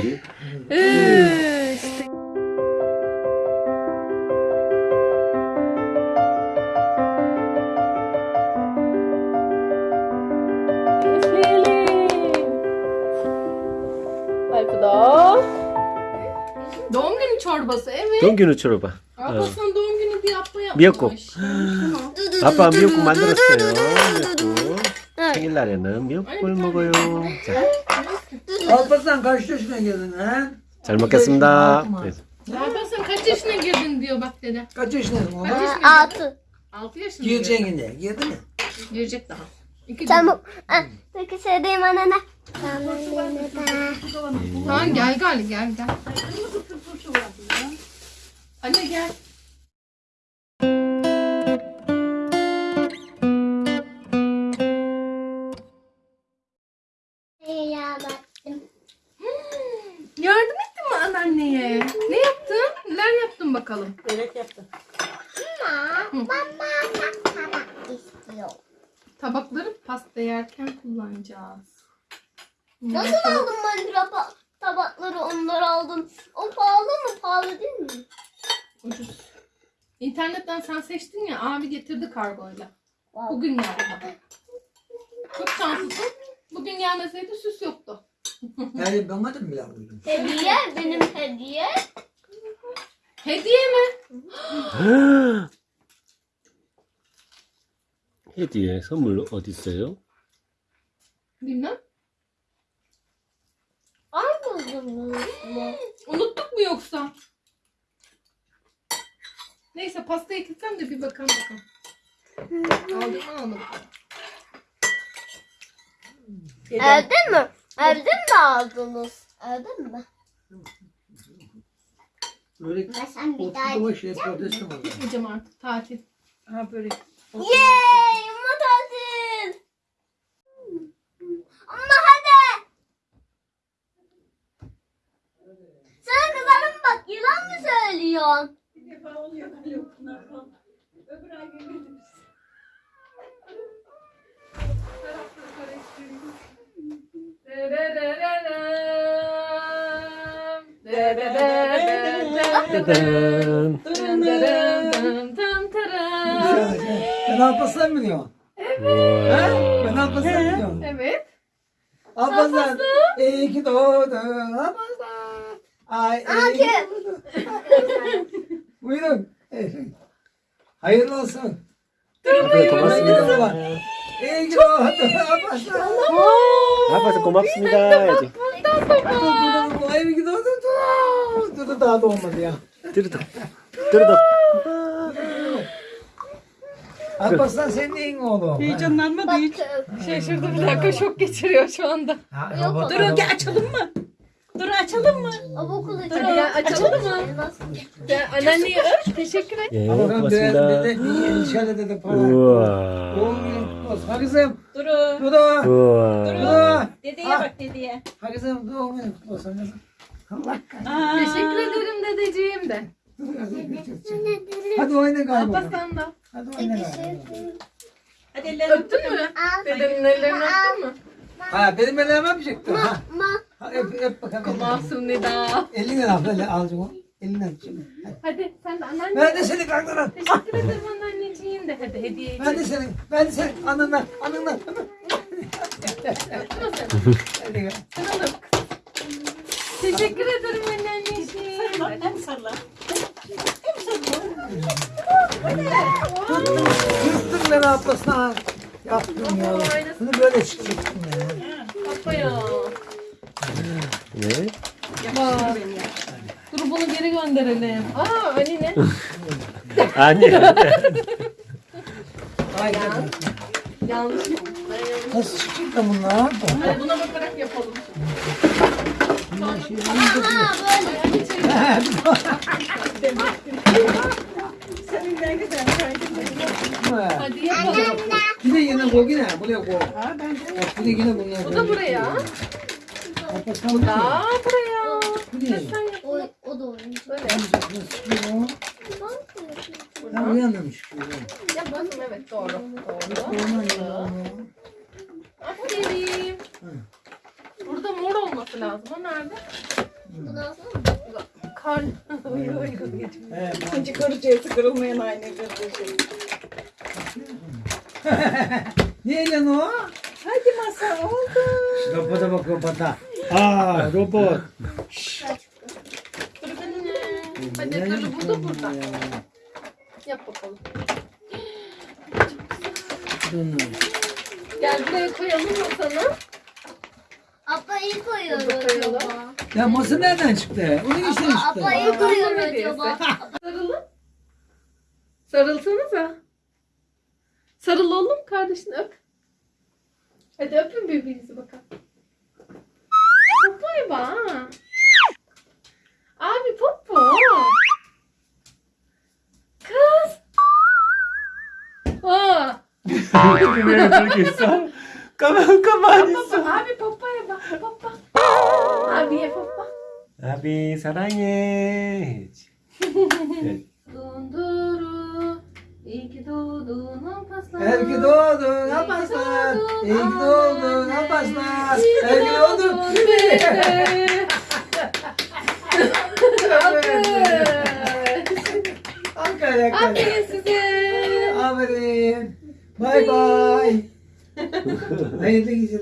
땡기 Doğum günü çorbası evet. Doğum günü çorba. 아빠는 doğum günü bir yapmaya. 미역국. 아빠 미역국 만들었어요. 미역국. 생일날에는 미역국을 먹어요. 자. Alparslan kaç yaşına geldin ha? Termakasında. Evet. Alparslan kaç yaşına girdin diyor bak dede. Kaç yaşındasın oğlum? Kaç yaşına girdin? Altı. Altı yaşında Gireceksin yine. Girdi mi? Girecek daha. Tamam. Ah, Peki söyleyeyim anana. Tamam. Tamam gel gel gel gel. Anne gel. Bakalım? Börek yaptım. Tabakları pasta yerken kullanacağız. Nasıl aldın mandıra pa- tabakları onlar aldın? O pahalı mı? Pahalı değil mi? Ucuz. İnternetten sen seçtin ya abi getirdi kargoyla. Bugün geldi. Çok şanslısın. Bugün gelmeseydi süs yoktu. Da mı bile koydun? Hediye benim hediye. Hediye mi? 헤디의 선물 어디 있어요? Bilmem. Aldınız mı? Unuttuk mu yoksa? Neyse pastayı kessem de bir bakalım bakalım. Aldım mı almadım. Evde mi? Evde mi aldınız? Evde mi? Böyle Ben sen bir daha... oturdu o şey protesto mu oldu? Gitmeyeceğim artık tatil. Ha börek. Yeee! 짜잔. Ben Alparslan mı diyorum? 우와. Ben Alparslan mı diyorum? Evet. Alparslan. İyi ki doğdun Alparslan. Ay iyi ki doğdun. Buyurun. Efendim. Hayırlı olsun. 아빠 고맙습니다. İyi ki doğdun Alparslan. 아빠 고맙습니다. 해야지. Dur dur iyi ki doğdun. Dur dur dur daha doğmadı ya. 들어도. Dırdım. Dırdım. Alparslan senin neyin oğlum? Heyecanlanmadı hiç. E, Şaşırdı bir dakika şok geçiriyor şu anda. Ha, Yok, robot- Dur gel açalım mı? Dur açalım mı? Ama okul Dur açalım. ya, açalım mı? Ya, anneanneye öp. Teşekkür et. Ee, Adam döver basında. dede niye inşallah dede para. Doğum günün kutlu olsun. Ha kızım. Duru. Dudu. Uva. Dudu. Dedeye bak dedeye. Ha kızım doğum günün kutlu olsun kızım. Allah Aa. Teşekkür ederim dedeciğim de. kahretsin. Hadi oyna galiba. Alparslan da. Hadi oyna galiba. Hadi ellerini Öptün mü? Dedenin ellerini öptün mü? Ha benim elime mi çıktı? Ha. Ma. ha öp, öp bakalım. Masum Nida. Elinden al böyle alacağım onu. Elinden şimdi. Hadi. Hadi sen de anneanne. Ben de seni kalktıran. Teşekkür ederim anneanneciğim de. Hadi hediye Ben de seni. Ben de seni. Anından. Anından. Öptün mü sen? Hadi gel. Sen onu öp. Teşekkür ederim anneanneciğim. Sarıla, hem sarıla. Hem sarıla. Yırttın beni ablasına. Yaptım ya. Bunu böyle çıkacaktım ya. Baba ya. Ne? Bak. Dur bunu geri gönderelim. Aa Ali ne? Anne. Aynen. Yanlış mı? Nasıl çıktı bunlar? Buna bakarak yapalım. Senin ne güzel Hadi yapalım. Bir de yine koy yine. Buraya koy. Ha ben de. Bak bir de yine bunlar. Bu da buraya. Kapatsan mı? Aa buraya. Sen yap. O, o da oyuncu. Böyle. Ha bu yandamış. Yapalım evet doğru. Doğru. Aferin. Olması lazım. O nerede? Bundan sonra Kar. Uygu uygu geçmiş. He, İkinci kırıcısı kırılmayan aynı kırıcı. Neyle o? Hadi masa oldu. Robota bak robota. Aa robot. Dur benim. Hadi öbürü burada burada. Yap bakalım. Gel buraya koyalım masanı. Apayı koyuyor Burada koyalım. acaba? Ya masa nereden çıktı? Onun için Apa, çıktı. apayı koyuyor Aa, acaba? Sarılın. Sarılsanıza. Sarıl oğlum kardeşini öp. Hadi öpün birbirinizi bakalım. Popoya bak. Abi popo. Kız. Aa. Kapan Kaman kamanisa. Abi papaya bak papa. Abiye papa. Abi sana geç. evet. Dunduru. İyi ki doğdun Alparslan. İyi ki doğdun Alparslan. İyi ki doğdun Alparslan. İyi ki doğdun. Aferin size. Aferin. Bye bye. Ahí te quise